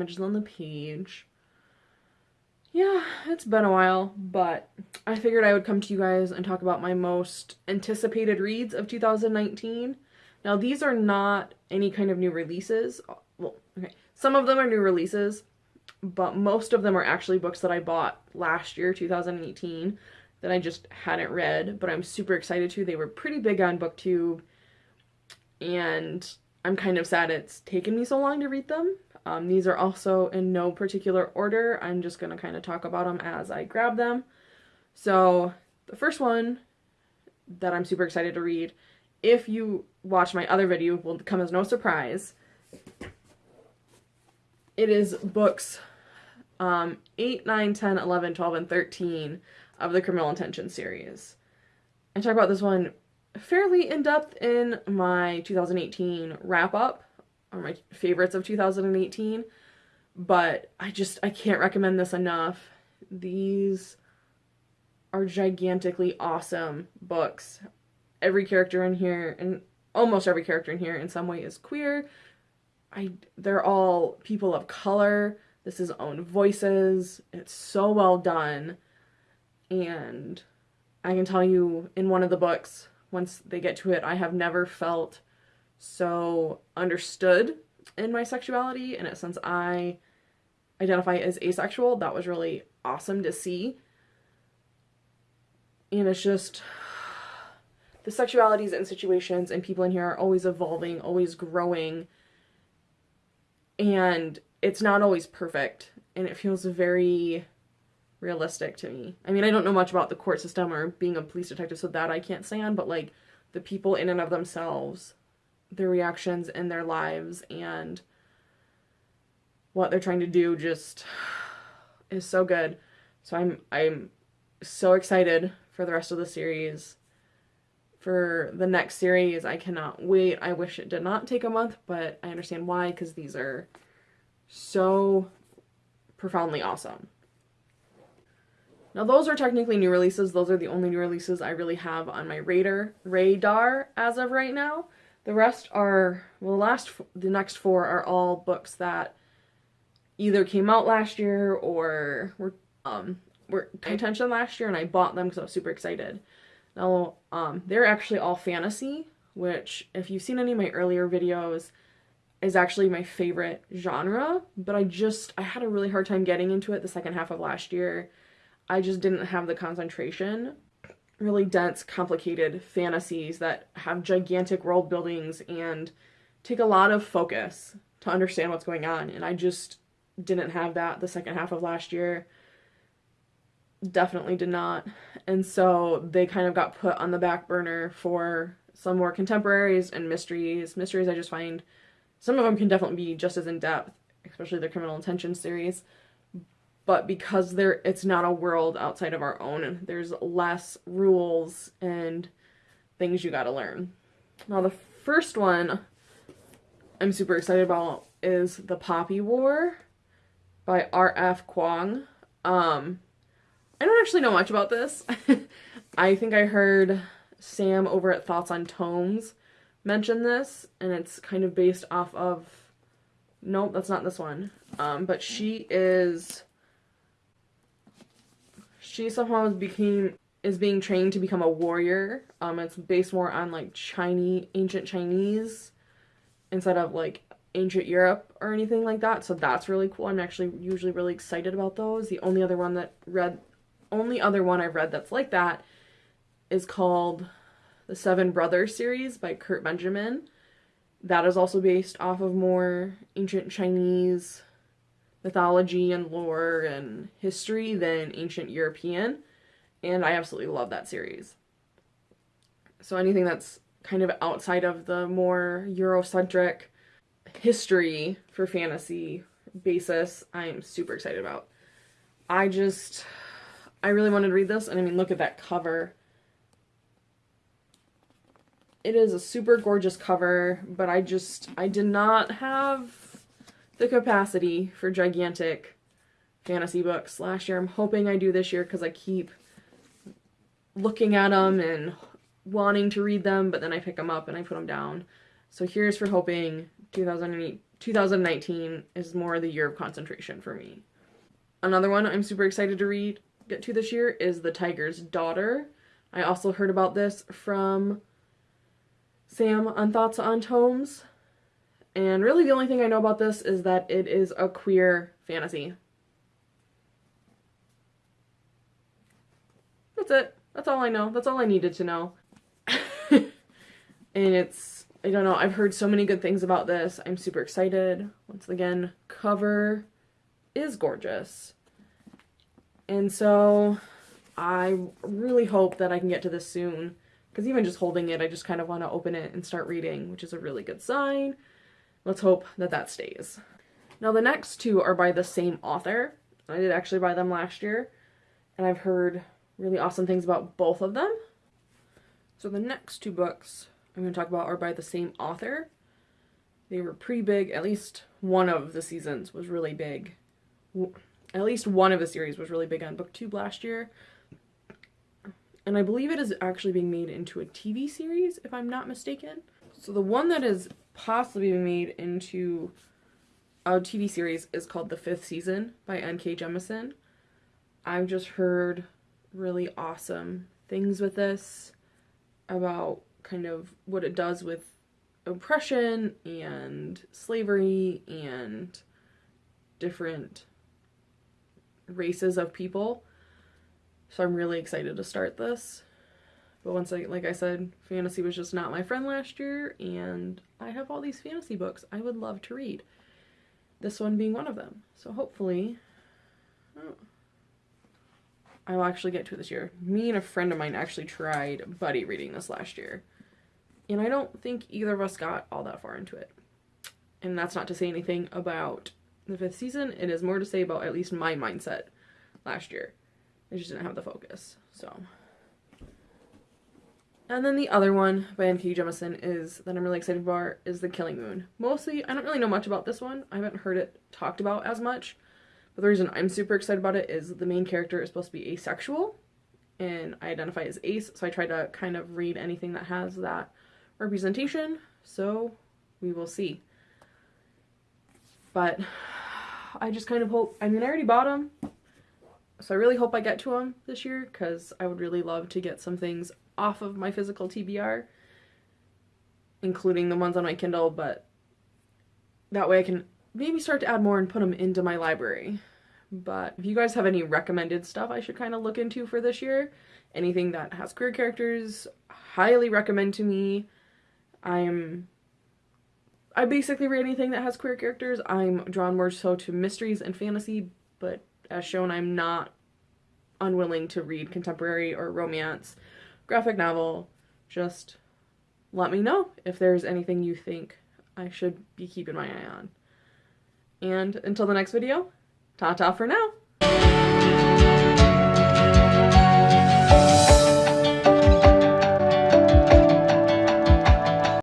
images on the page. Yeah, it's been a while, but I figured I would come to you guys and talk about my most anticipated reads of 2019. Now, these are not any kind of new releases. Well, okay, some of them are new releases, but most of them are actually books that I bought last year, 2018, that I just hadn't read, but I'm super excited to. They were pretty big on BookTube, and I'm kind of sad it's taken me so long to read them. Um, these are also in no particular order. I'm just going to kind of talk about them as I grab them. So the first one that I'm super excited to read, if you watch my other video, will come as no surprise. It is books um, 8, 9, 10, 11, 12, and 13 of the Criminal Intention series. I talk about this one fairly in depth in my 2018 wrap or my favorites of 2018, but I just I can't recommend this enough. These are gigantically awesome books. Every character in here, and almost every character in here, in some way is queer. I they're all people of color. This is own voices. It's so well done. And I can tell you in one of the books, once they get to it, I have never felt so understood in my sexuality. And since I identify as asexual, that was really awesome to see. And it's just the sexualities and situations and people in here are always evolving, always growing. And it's not always perfect. And it feels very realistic to me. I mean, I don't know much about the court system or being a police detective, so that I can't say on, but like the people in and of themselves, their reactions in their lives and what they're trying to do just is so good. So I'm I'm so excited for the rest of the series. For the next series, I cannot wait. I wish it did not take a month, but I understand why because these are so profoundly awesome. Now those are technically new releases. Those are the only new releases I really have on my radar radar as of right now. The rest are well, the last the next four are all books that either came out last year or were um were contention last year, and I bought them because I was super excited. Now um they're actually all fantasy, which if you've seen any of my earlier videos is actually my favorite genre, but I just I had a really hard time getting into it the second half of last year I just didn't have the concentration. Really dense, complicated fantasies that have gigantic world buildings and take a lot of focus to understand what's going on. And I just didn't have that the second half of last year. Definitely did not. And so they kind of got put on the back burner for some more contemporaries and mysteries. Mysteries I just find some of them can definitely be just as in depth, especially the criminal intention series but because there it's not a world outside of our own there's less rules and things you got to learn. Now the first one i'm super excited about is the poppy war by rf kuang um i don't actually know much about this. I think i heard sam over at thoughts on tomes mention this and it's kind of based off of nope that's not this one. Um but she is she somehow became is being trained to become a warrior. Um, it's based more on like Chinese, ancient Chinese, instead of like ancient Europe or anything like that. So that's really cool. I'm actually usually really excited about those. The only other one that read, only other one I've read that's like that, is called the Seven Brothers series by Kurt Benjamin. That is also based off of more ancient Chinese mythology and lore and history than ancient European, and I absolutely love that series. So anything that's kind of outside of the more Eurocentric history for fantasy basis, I'm super excited about. I just, I really wanted to read this, and I mean, look at that cover. It is a super gorgeous cover, but I just, I did not have the capacity for gigantic fantasy books last year. I'm hoping I do this year because I keep looking at them and wanting to read them, but then I pick them up and I put them down. So here's for hoping 2008, 2019 is more the year of concentration for me. Another one I'm super excited to read, get to this year, is The Tiger's Daughter. I also heard about this from Sam on Thoughts on Tomes. And really, the only thing I know about this is that it is a queer fantasy. That's it. That's all I know. That's all I needed to know. and it's, I don't know, I've heard so many good things about this. I'm super excited. Once again, cover is gorgeous. And so I really hope that I can get to this soon. Because even just holding it, I just kind of want to open it and start reading, which is a really good sign. Let's hope that that stays. Now the next two are by the same author. I did actually buy them last year. And I've heard really awesome things about both of them. So the next two books I'm going to talk about are by the same author. They were pretty big. At least one of the seasons was really big. At least one of the series was really big on booktube last year. And I believe it is actually being made into a TV series, if I'm not mistaken. So the one that is possibly being made into a TV series is called The Fifth Season by N.K. Jemisin. I've just heard really awesome things with this about kind of what it does with oppression and slavery and different races of people. So I'm really excited to start this. But once I, like I said, fantasy was just not my friend last year, and I have all these fantasy books I would love to read. This one being one of them. So hopefully, oh, I will actually get to it this year. Me and a friend of mine actually tried buddy reading this last year. And I don't think either of us got all that far into it. And that's not to say anything about the fifth season. It is more to say about at least my mindset last year. I just didn't have the focus. So. And then the other one by N.K. Jemisin is that I'm really excited for is The Killing Moon. Mostly, I don't really know much about this one. I haven't heard it talked about as much. But the reason I'm super excited about it is the main character is supposed to be asexual, and I identify as ace, so I try to kind of read anything that has that representation, so we will see. But I just kind of hope, I mean, I already bought them, so I really hope I get to them this year, because I would really love to get some things off of my physical TBR, including the ones on my Kindle, but that way I can maybe start to add more and put them into my library. But if you guys have any recommended stuff I should kind of look into for this year, anything that has queer characters, highly recommend to me. I'm I basically read anything that has queer characters. I'm drawn more so to mysteries and fantasy, but as shown I'm not unwilling to read contemporary or romance, graphic novel. Just let me know if there's anything you think I should be keeping my eye on. And until the next video, ta-ta for now!